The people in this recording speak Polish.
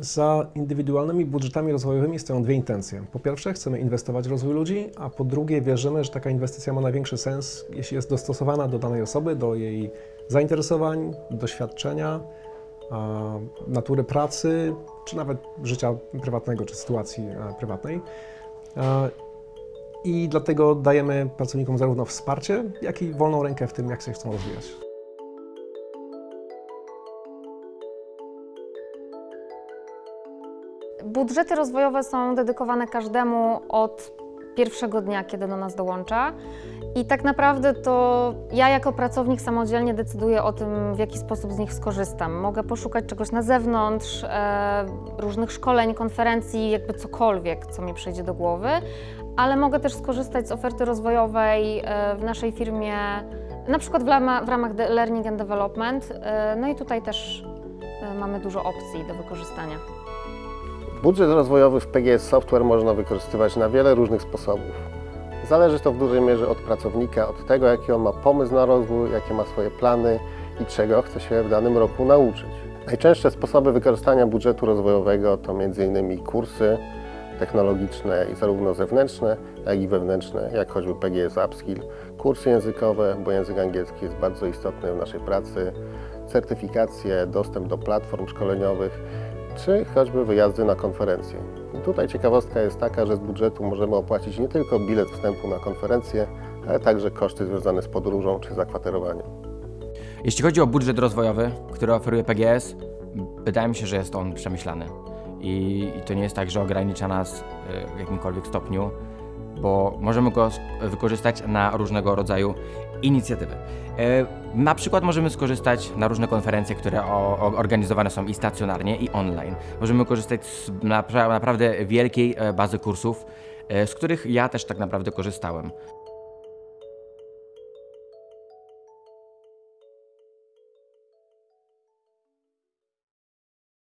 Za indywidualnymi budżetami rozwojowymi stoją dwie intencje. Po pierwsze, chcemy inwestować w rozwój ludzi, a po drugie, wierzymy, że taka inwestycja ma największy sens, jeśli jest dostosowana do danej osoby, do jej zainteresowań, doświadczenia, natury pracy, czy nawet życia prywatnego, czy sytuacji e, prywatnej. E, I dlatego dajemy pracownikom zarówno wsparcie, jak i wolną rękę w tym, jak się chcą rozwijać. Budżety rozwojowe są dedykowane każdemu od pierwszego dnia, kiedy do nas dołącza. I tak naprawdę to ja jako pracownik samodzielnie decyduję o tym, w jaki sposób z nich skorzystam. Mogę poszukać czegoś na zewnątrz, e, różnych szkoleń, konferencji, jakby cokolwiek, co mi przyjdzie do głowy, ale mogę też skorzystać z oferty rozwojowej e, w naszej firmie, na przykład w, w ramach Learning and Development. E, no i tutaj też e, mamy dużo opcji do wykorzystania. Budżet rozwojowy w PGS Software można wykorzystywać na wiele różnych sposobów. Zależy to w dużej mierze od pracownika, od tego, jaki on ma pomysł na rozwój, jakie ma swoje plany i czego chce się w danym roku nauczyć. Najczęstsze sposoby wykorzystania budżetu rozwojowego to m.in. kursy technologiczne zarówno zewnętrzne, jak i wewnętrzne, jak choćby PGS Upskill, kursy językowe, bo język angielski jest bardzo istotny w naszej pracy, certyfikacje, dostęp do platform szkoleniowych, czy choćby wyjazdy na konferencje. Tutaj ciekawostka jest taka, że z budżetu możemy opłacić nie tylko bilet wstępu na konferencję, ale także koszty związane z podróżą czy zakwaterowaniem. Jeśli chodzi o budżet rozwojowy, który oferuje PGS, wydaje mi się, że jest on przemyślany. I, i to nie jest tak, że ogranicza nas y, w jakimkolwiek stopniu, bo możemy go wykorzystać na różnego rodzaju inicjatywy. E, Na przykład możemy skorzystać na różne konferencje, które organizowane są i stacjonarnie, i online. Możemy korzystać z napra- naprawdę wielkiej e, bazy kursów, e, z których ja też tak naprawdę korzystałem.